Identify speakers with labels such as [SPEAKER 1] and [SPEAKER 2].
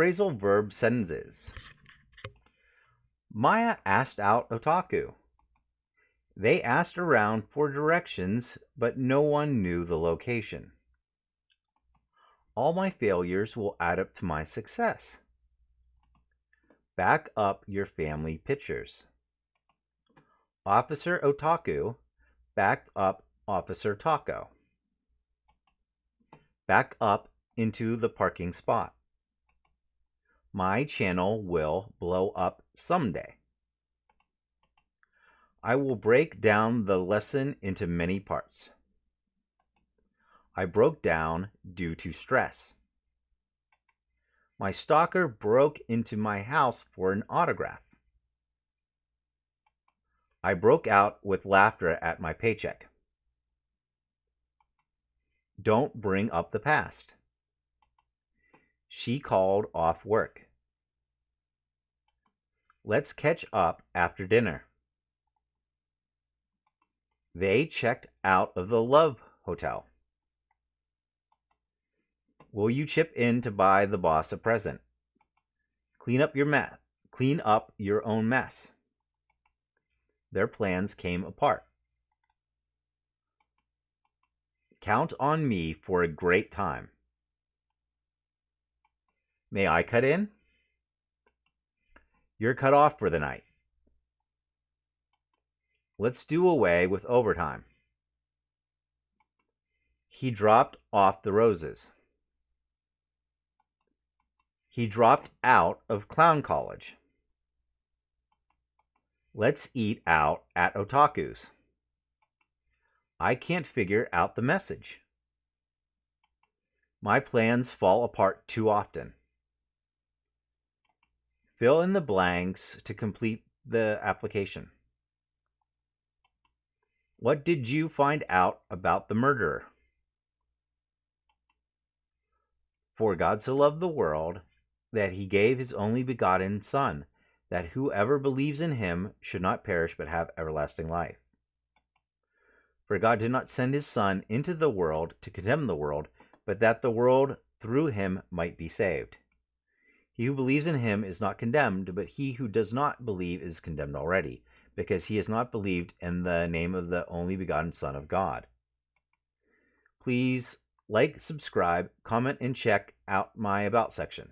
[SPEAKER 1] Phrasal verb sentences. Maya asked out Otaku. They asked around for directions, but no one knew the location. All my failures will add up to my success. Back up your family pictures. Officer Otaku backed up Officer Taco. Back up into the parking spot. My channel will blow up someday. I will break down the lesson into many parts. I broke down due to stress. My stalker broke into my house for an autograph. I broke out with laughter at my paycheck. Don't bring up the past. She called off work. Let's catch up after dinner. They checked out of the Love Hotel. Will you chip in to buy the boss a present? Clean up your mess. Clean up your own mess. Their plans came apart. Count on me for a great time. May I cut in? You're cut off for the night. Let's do away with overtime. He dropped off the roses. He dropped out of clown college. Let's eat out at Otaku's. I can't figure out the message. My plans fall apart too often. Fill in the blanks to complete the application. What did you find out about the murderer? For God so loved the world that he gave his only begotten Son, that whoever believes in him should not perish but have everlasting life. For God did not send his Son into the world to condemn the world, but that the world through him might be saved. He who believes in him is not condemned, but he who does not believe is condemned already, because he has not believed in the name of the only begotten Son of God. Please like, subscribe, comment, and check out my About section.